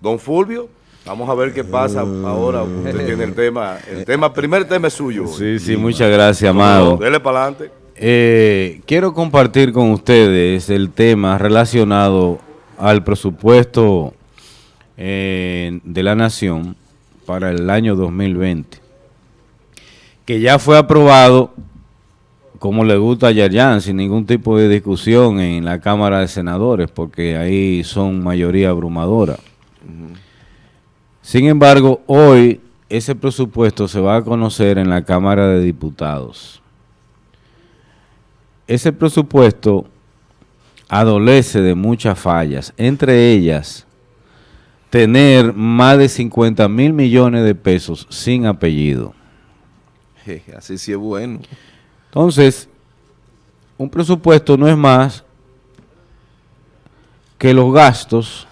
Don Fulvio, vamos a ver qué pasa ahora. Usted tiene el tema, el tema, primer tema es suyo. Sí, sí, muchas gracias, Amado. dele para adelante. Eh, quiero compartir con ustedes el tema relacionado al presupuesto eh, de la Nación para el año 2020, que ya fue aprobado, como le gusta a Yayan, sin ningún tipo de discusión en la Cámara de Senadores, porque ahí son mayoría abrumadora. Sin embargo, hoy ese presupuesto se va a conocer en la Cámara de Diputados ese presupuesto adolece de muchas fallas, entre ellas tener más de 50 mil millones de pesos sin apellido. así sí es bueno. Entonces, un presupuesto no es más que los gastos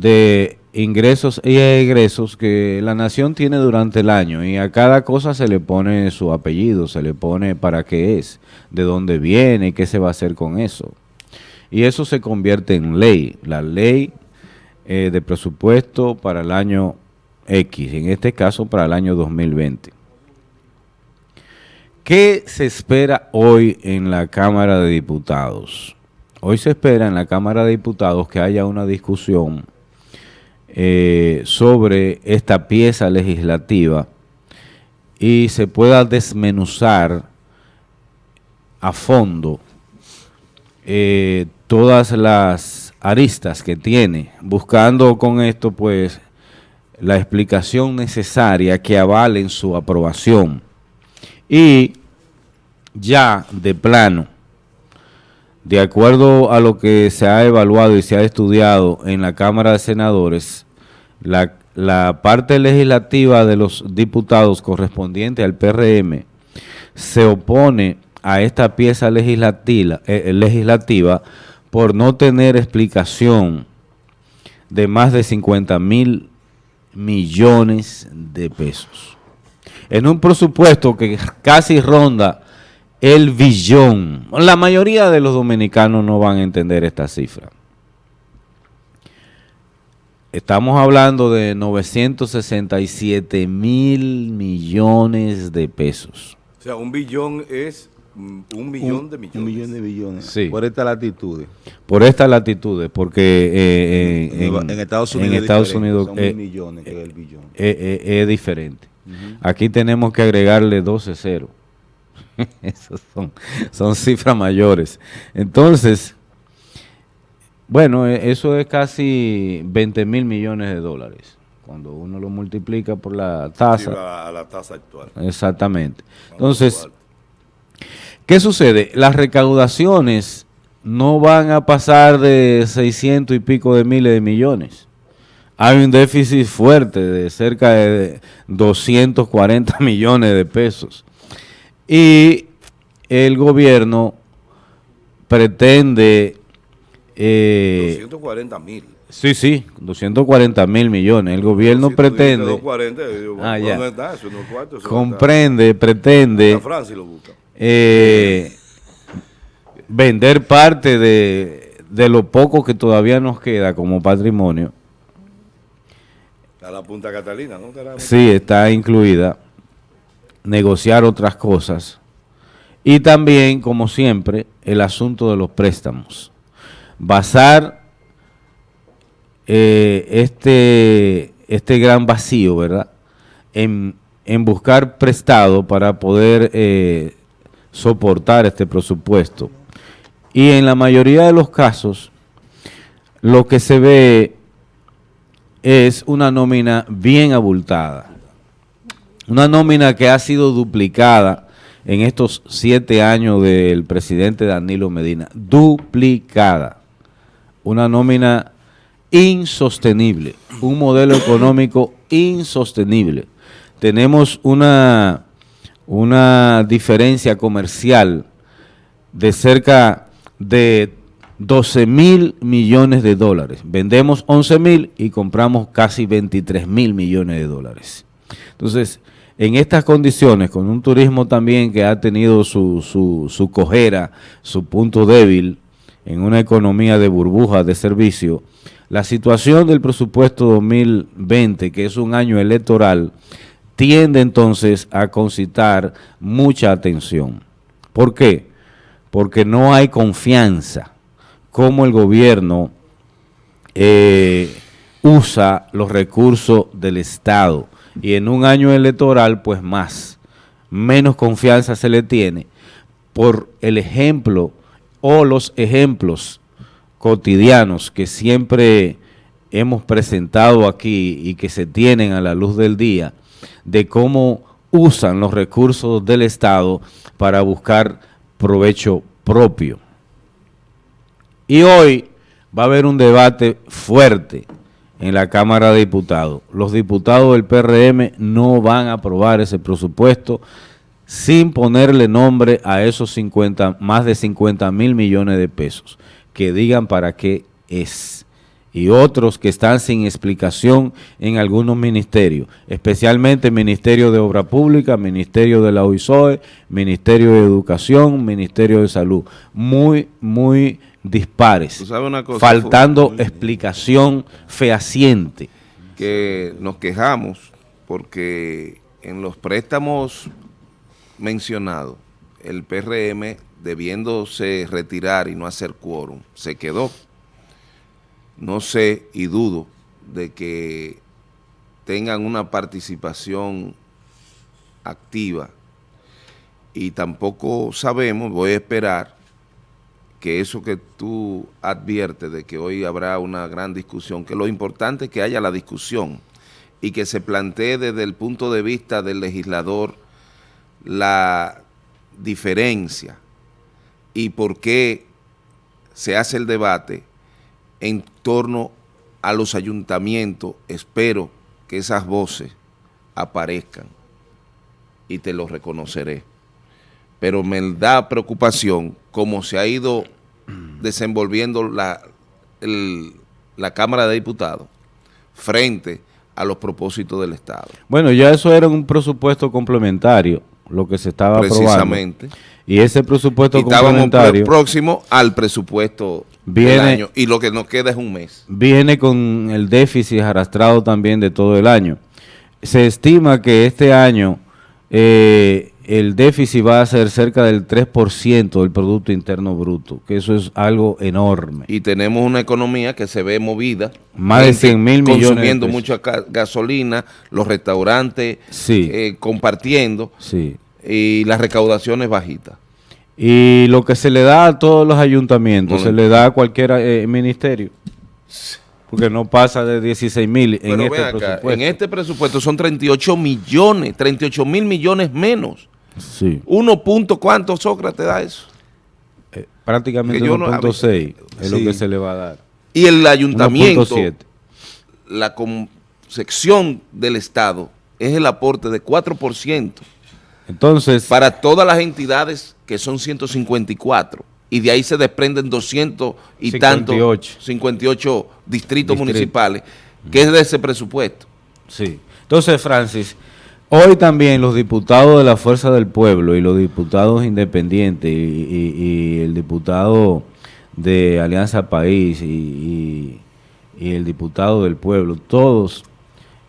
de ingresos y egresos que la nación tiene durante el año y a cada cosa se le pone su apellido, se le pone para qué es, de dónde viene, qué se va a hacer con eso. Y eso se convierte en ley, la ley eh, de presupuesto para el año X, en este caso para el año 2020. ¿Qué se espera hoy en la Cámara de Diputados? Hoy se espera en la Cámara de Diputados que haya una discusión eh, sobre esta pieza legislativa y se pueda desmenuzar a fondo eh, todas las aristas que tiene, buscando con esto pues la explicación necesaria que avalen su aprobación. Y ya de plano, de acuerdo a lo que se ha evaluado y se ha estudiado en la Cámara de Senadores, la, parte legislativa de los diputados correspondiente al PRM se opone a esta pieza legislativa, eh, legislativa por no tener explicación de más de 50 mil millones de pesos. En un presupuesto que casi ronda el billón. La mayoría de los dominicanos no van a entender esta cifra. Estamos hablando de 967 mil millones de pesos. O sea, un billón es un millón de millones. Un millón de billones. Sí. Por estas latitudes. Por estas latitudes, porque eh, eh, en, Estados Unidos, en Estados Unidos son mil millones que es el billón. es diferente. Aquí tenemos que agregarle 12 ceros. Esas son, son cifras mayores. Entonces, bueno, e, eso es casi 20 mil millones de dólares. Cuando uno lo multiplica por la tasa. a la tasa actual. Exactamente. Entonces, ¿qué sucede? Las recaudaciones no van a pasar de 600 y pico de miles de millones. Hay un déficit fuerte de cerca de 240 millones de pesos. Y el gobierno pretende... Eh, 240 mil. Sí, sí, 240 mil millones. El gobierno pretende... 240, ah, ya. Está, eso no cuarto, eso comprende, está, pretende... Francia lo busca. Eh, vender parte de, de lo poco que todavía nos queda como patrimonio. A la Punta Catalina, ¿no? Sí, está incluida negociar otras cosas y también, como siempre, el asunto de los préstamos. Basar eh, este, este gran vacío, ¿verdad?, en, buscar prestado para poder eh, soportar este presupuesto. Y en la mayoría de los casos, lo que se ve es una nómina bien abultada una nómina que ha sido duplicada en estos siete años del presidente Danilo Medina. Duplicada. Una nómina insostenible. Un modelo económico insostenible. Tenemos una, una diferencia comercial de cerca de 12 mil millones de dólares. Vendemos 11 mil y compramos casi 23 mil millones de dólares. Entonces, en estas condiciones, con un turismo también que ha tenido su, su, su cojera, su punto débil, en una economía de burbuja de servicio, la situación del presupuesto 2020, que es un año electoral, tiende entonces a concitar mucha atención. ¿Por qué? Porque no hay confianza como el gobierno eh, usa los recursos del Estado y en un año electoral pues más, menos confianza se le tiene por el ejemplo o los ejemplos cotidianos que siempre hemos presentado aquí y que se tienen a la luz del día de cómo usan los recursos del Estado para buscar provecho propio. Y hoy va a haber un debate fuerte en la Cámara de Diputados. Los diputados del PRM no van a aprobar ese presupuesto sin ponerle nombre a esos 50, más de 50 mil millones de pesos, que digan para qué es. Y otros que están sin explicación en algunos ministerios, especialmente Ministerio de Obra Pública, Ministerio de la OISOE, Ministerio de Educación, Ministerio de Salud. Muy, muy dispares, faltando explicación fehaciente. Que nos quejamos porque en los préstamos mencionados, el PRM debiéndose retirar y no hacer quórum, se quedó. No sé y dudo de que tengan una participación activa y tampoco sabemos, voy a esperar que eso que tú adviertes de que hoy habrá una gran discusión, que lo importante es que haya la discusión y que se plantee desde el punto de vista del legislador la diferencia y por qué se hace el debate en torno a los ayuntamientos. Espero que esas voces aparezcan y te lo reconoceré. Pero me da preocupación cómo se ha ido desenvolviendo la, la Cámara de Diputados frente a los propósitos del Estado. Bueno, ya eso era un presupuesto complementario, lo que se estaba Precisamente. Y ese presupuesto complementario... próximo al presupuesto viene, del año y lo que nos queda es un mes. Viene con el déficit arrastrado también de todo el año. Se estima que este año eh, el déficit va a ser cerca del 3% del Producto Interno Bruto, que eso es algo enorme. Y tenemos una economía que se ve movida. Más de 100 mil millones. Consumiendo mucha gasolina, los restaurantes eh, compartiendo sí. y las recaudaciones bajitas. Y lo que se le da a todos los ayuntamientos, se le da a cualquier eh, ministerio. Porque no pasa de 16 mil en este presupuesto. En este presupuesto son 38 millones, 38 mil millones menos. Sí. Uno punto, ¿cuánto Sócrates da eso? Eh, prácticamente 1.6 es lo que se le va a dar. Y el ayuntamiento, la concepción del Estado es el aporte de 4%. Entonces. Para todas las entidades que son 154 y de ahí se desprenden 200 y 58. 58 distritos municipales, que es de ese presupuesto. Sí. Entonces, Francis, Hoy también los diputados de la Fuerza del Pueblo y los diputados independientes y, el diputado de Alianza País y, el diputado del pueblo, todos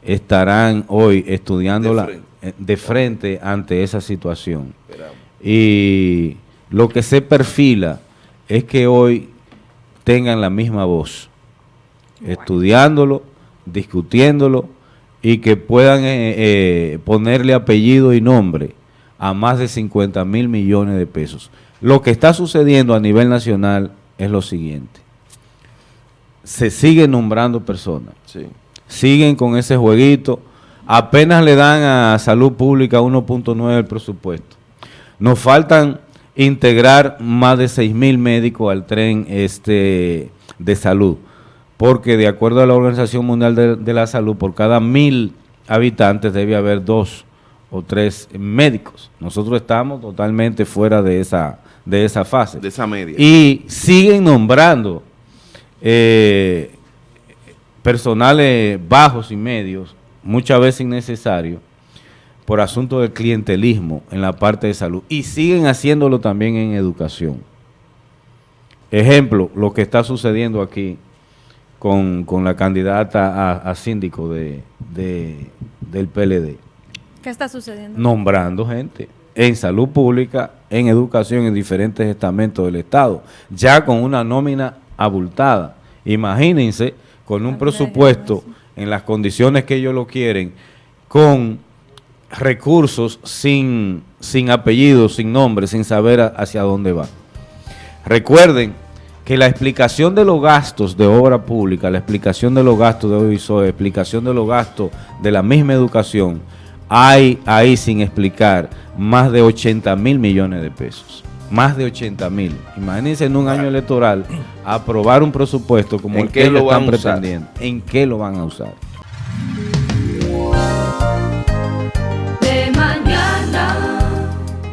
estarán hoy estudiándola eh, de frente, ante esa situación. Y lo que se perfila es que hoy tengan la misma voz, estudiándolo, discutiéndolo y que puedan eh, eh, ponerle apellido y nombre a más de 50 mil millones de pesos. Lo que está sucediendo a nivel nacional es lo siguiente. Se siguen nombrando personas. Siguen con ese jueguito. Apenas le dan a salud pública 1.9 el presupuesto. Nos faltan integrar más de 6 mil médicos al tren este de salud porque de acuerdo a la Organización Mundial de, la Salud, por cada mil habitantes debe haber dos o tres médicos. Nosotros estamos totalmente fuera de esa, de esa fase. De esa media. Y siguen nombrando eh, personales bajos y medios, muchas veces innecesarios, por asunto del clientelismo en la parte de salud. Y siguen haciéndolo también en educación. Ejemplo, lo que está sucediendo aquí con, con la candidata a, a síndico de, de- del PLD, ¿Qué está sucediendo? nombrando gente en salud pública, en educación, en diferentes estamentos del Estado, ya con una nómina abultada. Imagínense con un presupuesto en las condiciones que ellos lo quieren, con recursos sin, sin apellido, sin nombre, sin saber a- hacia dónde va. Recuerden que la explicación de los gastos de obra pública, la explicación de los gastos de OISO, la explicación de los gastos de la misma educación, hay ahí sin explicar más de 80 mil millones de pesos. Más de 80 mil. Imagínense en un año electoral aprobar un presupuesto como ¿En el que lo están pretendiendo. ¿En qué lo van a usar?